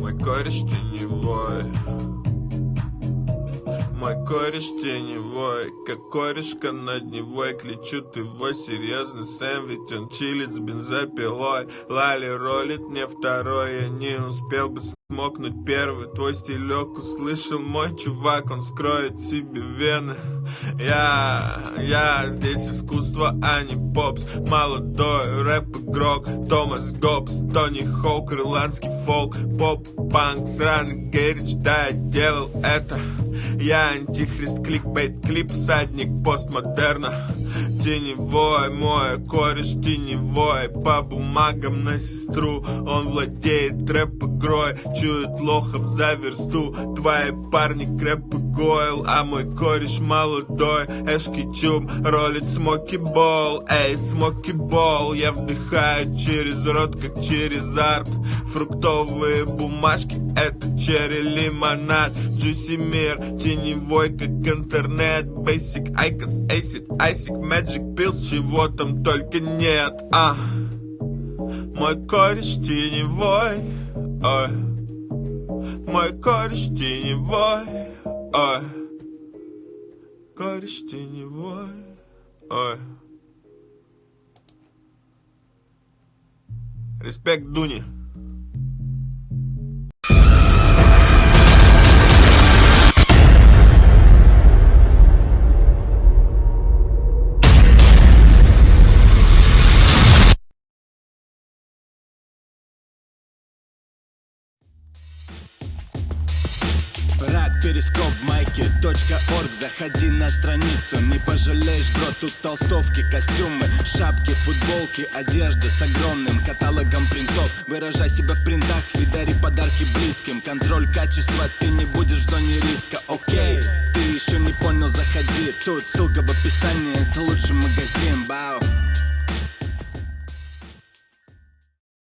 Мой кореш теневой мой кореш теневой Как корешка над Невой Кличут его серьезный Ведь он чилит с бензопилой. Лали ролит мне второй Я не успел бы смокнуть первый. Твой стилек услышал мой чувак Он скроет себе вены. Я, я здесь искусство, а не попс. Молодой рэп-игрок Томас Гоббс, Тони Хоук Ирландский фолк Поп-панк, сраный Герич Да, я делал это я антихрист, кликбейт, клип, садник постмодерна Теневой мой кореш теневой По бумагам на сестру Он владеет рэп-игрой Чует лохов за версту. Твои парни крэп и гойл А мой кореш молодой. Эшки чум ролит смоки бол. Эй, смоки бол Я вдыхаю через рот, как через арт Фруктовые бумажки Это черри лимонад. Джуси мир теневой, как интернет. Basic, Айкос, Acid, Айсик, Magic Pills Чего там только нет, а? Мой кореш теневой, ой. Мой кореш теневой, ой. Кореш теневой, ой. Респект Дуни перископ майки точка орг. Заходи на страницу, не пожалеешь, бро Тут толстовки, костюмы, шапки, футболки Одежда с огромным каталогом принтов. Выражай себя в принтах и дари подарки близким. Контроль качества, ты не будешь в зоне риска, окей Ты еще не понял, заходи. Тут ссылка в описании, это лучший магазин, бау